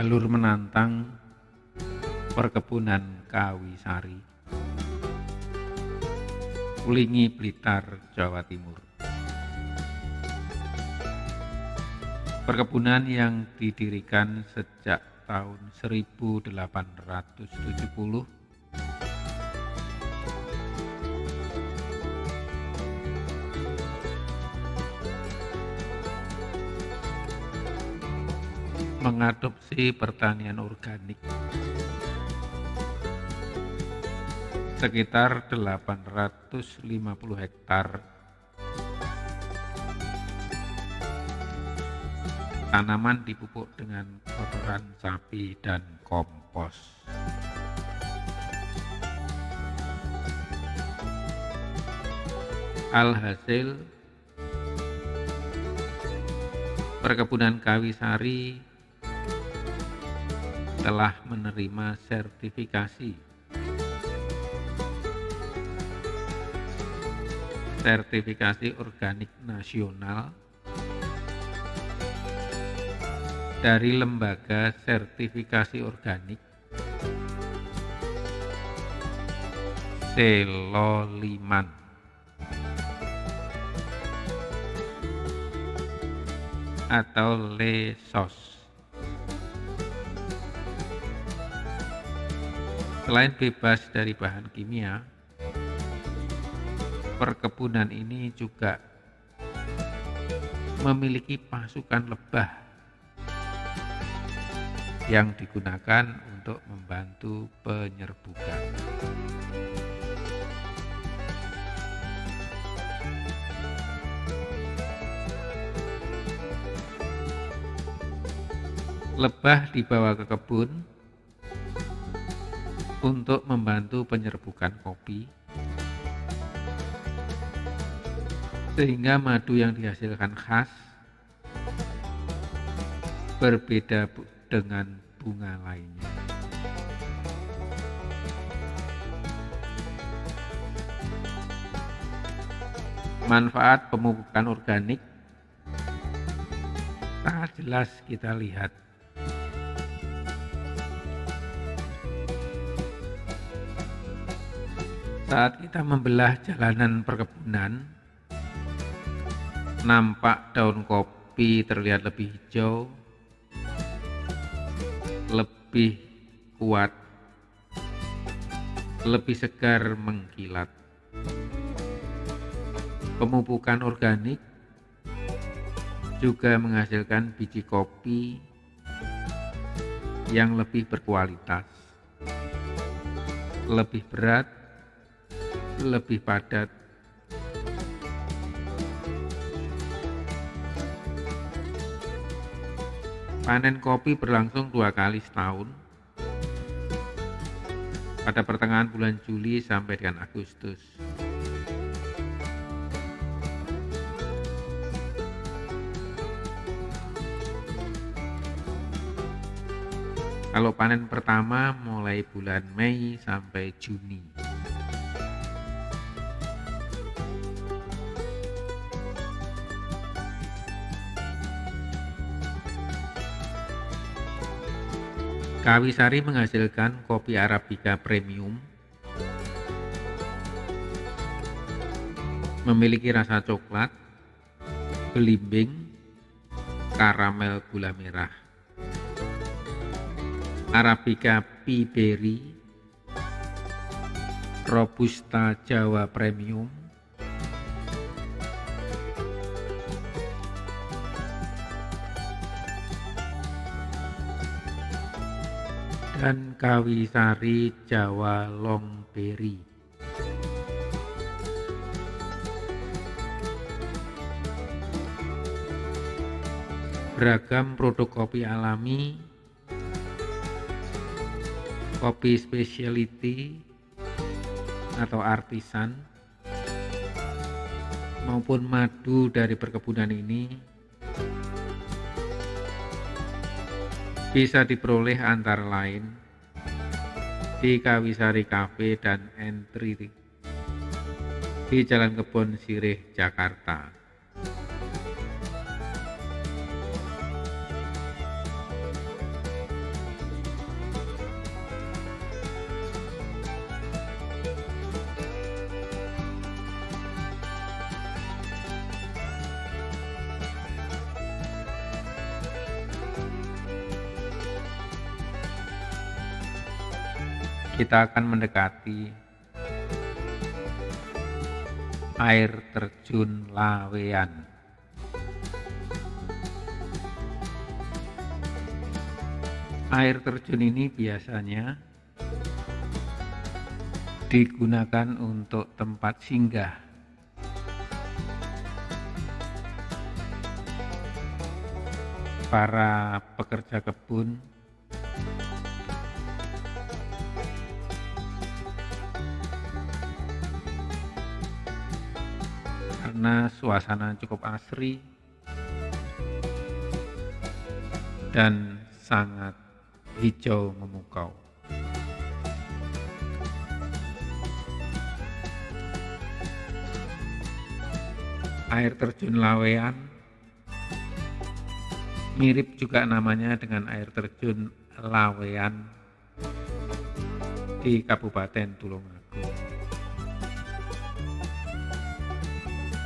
Jalur menantang perkebunan kawi-sari, Ulingi Blitar, Jawa Timur. Perkebunan yang didirikan sejak tahun 1870 mengadopsi pertanian organik. Sekitar 850 hektar. Tanaman dipupuk dengan kotoran sapi dan kompos. Alhasil perkebunan kawi sari telah menerima sertifikasi. Sertifikasi organik nasional dari lembaga sertifikasi organik Seloliman. Atau Lesos Selain bebas dari bahan kimia, perkebunan ini juga memiliki pasukan lebah yang digunakan untuk membantu penyerbukan. Lebah dibawa ke kebun untuk membantu penyerbukan kopi sehingga madu yang dihasilkan khas berbeda dengan bunga lainnya. Manfaat pemupukan organik sangat jelas kita lihat Saat kita membelah jalanan perkebunan, nampak daun kopi terlihat lebih hijau, lebih kuat, lebih segar mengkilat. Pemupukan organik juga menghasilkan biji kopi yang lebih berkualitas, lebih berat, lebih padat. Panen kopi berlangsung dua kali setahun, pada pertengahan bulan Juli sampai dengan Agustus. Kalau panen pertama mulai bulan Mei sampai Juni. Kawisari menghasilkan kopi Arabica premium memiliki rasa coklat, belimbing, karamel gula merah. Arabica Piberi, Robusta Jawa Premium, Kawisari Jawa Longberi. Beragam produk kopi alami, kopi specialty atau artisan, maupun madu dari perkebunan ini bisa diperoleh antara lain di Kawisari Cafe dan Entry di Jalan Kebon Sirih, Jakarta. Kita akan mendekati air terjun Lawean. Air terjun ini biasanya digunakan untuk tempat singgah. Para pekerja kebun karena suasana cukup asri dan sangat hijau memukau. Air terjun Lawean mirip juga namanya dengan air terjun Lawean di Kabupaten Tulungagung.